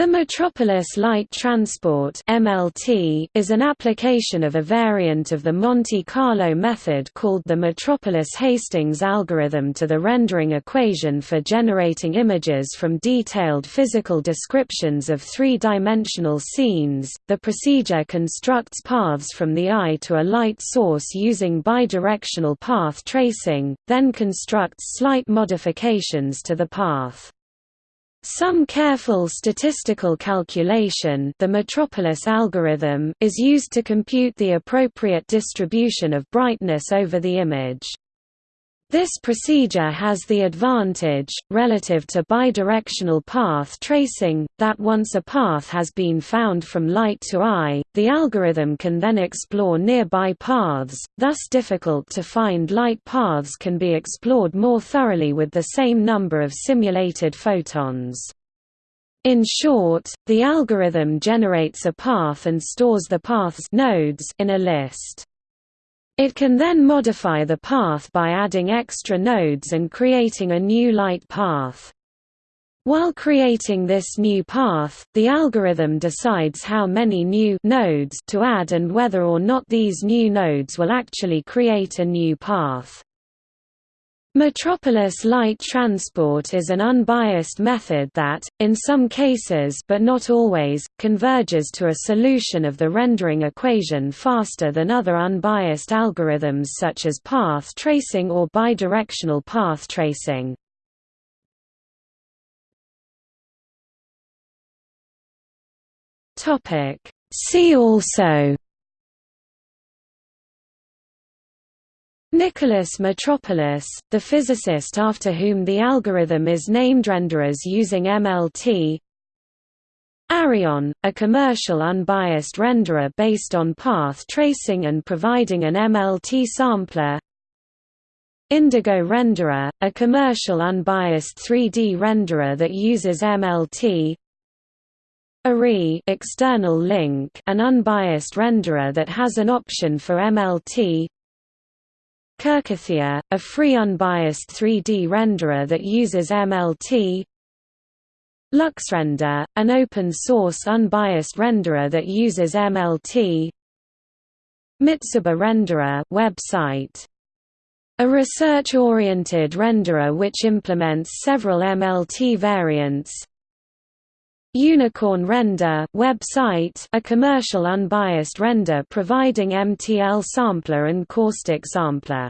The Metropolis Light Transport (MLT) is an application of a variant of the Monte Carlo method called the Metropolis-Hastings algorithm to the rendering equation for generating images from detailed physical descriptions of three-dimensional scenes. The procedure constructs paths from the eye to a light source using bidirectional path tracing, then constructs slight modifications to the path. Some careful statistical calculation the Metropolis algorithm is used to compute the appropriate distribution of brightness over the image. This procedure has the advantage, relative to bidirectional path tracing, that once a path has been found from light to eye, the algorithm can then explore nearby paths, thus difficult to find light paths can be explored more thoroughly with the same number of simulated photons. In short, the algorithm generates a path and stores the path's nodes in a list. It can then modify the path by adding extra nodes and creating a new light path. While creating this new path, the algorithm decides how many new nodes to add and whether or not these new nodes will actually create a new path. Metropolis light transport is an unbiased method that, in some cases but not always, converges to a solution of the rendering equation faster than other unbiased algorithms such as path tracing or bidirectional path tracing. See also Nicholas Metropolis, the physicist after whom the algorithm is named renderers using MLT Arion, a commercial unbiased renderer based on path tracing and providing an MLT sampler. Indigo Renderer, a commercial unbiased 3D renderer that uses MLT Arri external link, an unbiased renderer that has an option for MLT Kerkythea, a free unbiased 3D renderer that uses MLT LuxRender, an open-source unbiased renderer that uses MLT Mitsuba Renderer website. A research-oriented renderer which implements several MLT variants Unicorn Render website, a commercial unbiased render providing MTL sampler and caustic sampler.